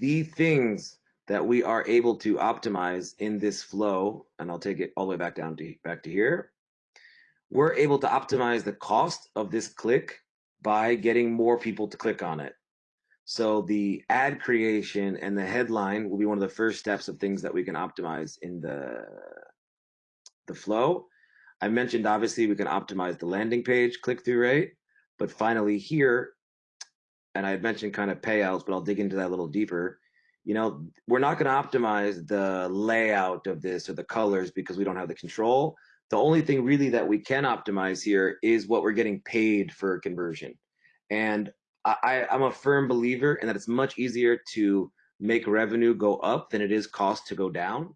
the things that we are able to optimize in this flow, and I'll take it all the way back down to back to here, we're able to optimize the cost of this click by getting more people to click on it. So the ad creation and the headline will be one of the first steps of things that we can optimize in the the flow. I mentioned obviously we can optimize the landing page click-through rate, but finally here, and I had mentioned kind of payouts, but I'll dig into that a little deeper. You know, we're not going to optimize the layout of this or the colors because we don't have the control. The only thing really that we can optimize here is what we're getting paid for conversion. And I, I'm a firm believer in that it's much easier to make revenue go up than it is cost to go down.